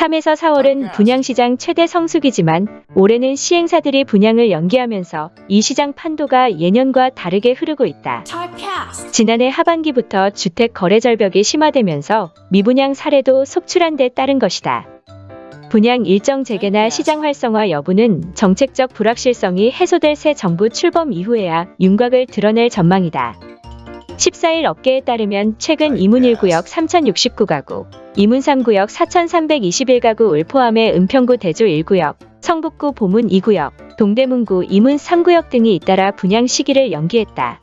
3에서 4월은 분양시장 최대 성수기지만 올해는 시행사들이 분양을 연기하면서 이 시장 판도가 예년과 다르게 흐르고 있다. 지난해 하반기부터 주택 거래 절벽이 심화되면서 미분양 사례도 속출한 데 따른 것이다. 분양 일정 재개나 시장 활성화 여부는 정책적 불확실성이 해소될 새 정부 출범 이후에야 윤곽을 드러낼 전망이다. 14일 업계에 따르면 최근 이문 1구역 3069가구, 이문 3구역 4321가구 을 포함해 은평구 대조 1구역, 성북구 보문 2구역, 동대문구 이문 3구역 등이 잇따라 분양 시기를 연기했다.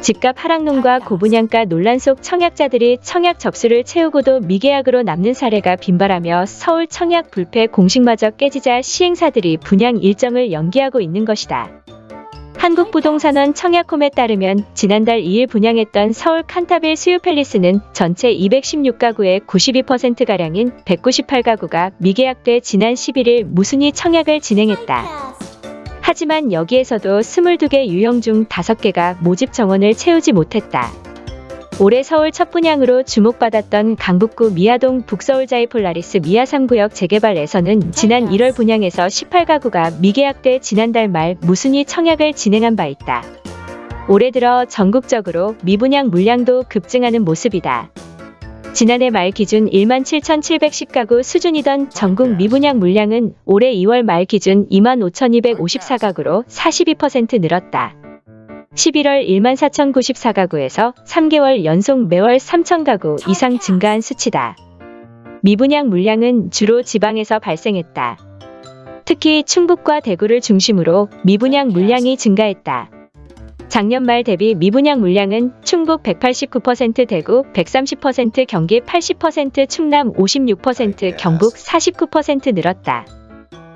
집값 하락론과 고분양가 논란 속 청약자들이 청약 접수를 채우고도 미계약으로 남는 사례가 빈발하며 서울 청약 불패 공식마저 깨지자 시행사들이 분양 일정을 연기하고 있는 것이다. 한국부동산원 청약홈에 따르면 지난달 2일 분양했던 서울 칸타빌 수유팰리스는 전체 216가구의 92%가량인 198가구가 미계약돼 지난 11일 무순위 청약을 진행했다. 하지만 여기에서도 22개 유형 중 5개가 모집 정원을 채우지 못했다. 올해 서울 첫 분양으로 주목받았던 강북구 미아동 북서울자이 폴라리스 미아 3구역 재개발에서는 지난 1월 분양에서 18가구가 미계약돼 지난달 말 무순위 청약을 진행한 바 있다. 올해 들어 전국적으로 미분양 물량도 급증하는 모습이다. 지난해 말 기준 1만 7,710가구 수준이던 전국 미분양 물량은 올해 2월 말 기준 2만 5,254가구로 42% 늘었다. 11월 1만 4,094가구에서 3개월 연속 매월 3,000가구 이상 증가한 수치다. 미분양 물량은 주로 지방에서 발생했다. 특히 충북과 대구를 중심으로 미분양 물량이 증가했다. 작년 말 대비 미분양 물량은 충북 189% 대구 130% 경기 80% 충남 56% 경북 49% 늘었다.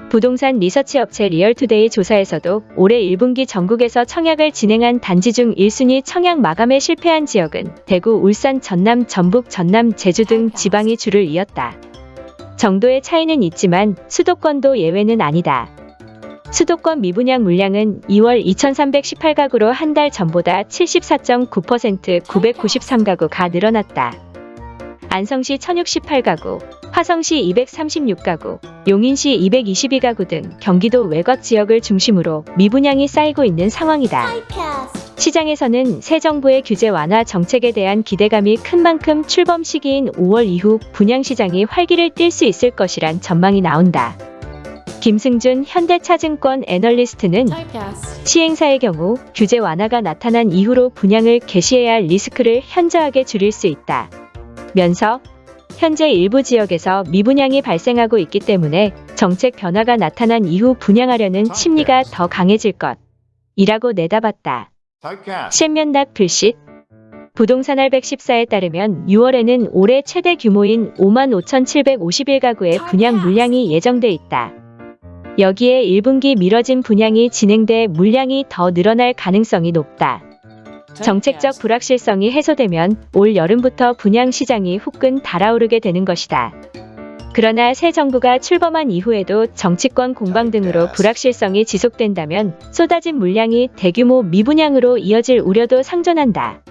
부동산 리서치 업체 리얼투데이 조사에서도 올해 1분기 전국에서 청약을 진행한 단지 중 1순위 청약 마감에 실패한 지역은 대구, 울산, 전남, 전북, 전남, 제주 등 지방이 줄을 이었다. 정도의 차이는 있지만 수도권도 예외는 아니다. 수도권 미분양 물량은 2월 2318가구로 한 달 전보다 74.9% 993가구가 늘어났다. 안성시 1068가구, 화성시 236가구, 용인시 222가구 등 경기도 외곽 지역을 중심으로 미분양이 쌓이고 있는 상황이다. 시장에서는 새 정부의 규제 완화 정책에 대한 기대감이 큰 만큼 출범 시기인 5월 이후 분양시장이 활기를 띨 수 있을 것이란 전망이 나온다. 김승준 현대차증권 애널리스트는 시행사의 경우 규제 완화가 나타난 이후로 분양을 개시해야 할 리스크를 현저하게 줄일 수 있다. 면서 현재 일부 지역에서 미분양이 발생하고 있기 때문에 정책 변화가 나타난 이후 분양하려는 심리가 더 강해질 것. 이라고 내다봤다. 실면답 불sit 부동산 알백 14에 따르면 6월에는 올해 최대 규모인 55,751가구의 분양 물량이 예정돼 있다. 여기에 1분기 미뤄진 분양이 진행돼 물량이 더 늘어날 가능성이 높다. 정책적 불확실성이 해소되면 올 여름부터 분양 시장이 후끈 달아오르게 되는 것이다. 그러나 새 정부가 출범한 이후에도 정치권 공방 등으로 불확실성이 지속된다면 쏟아진 물량이 대규모 미분양으로 이어질 우려도 상존한다.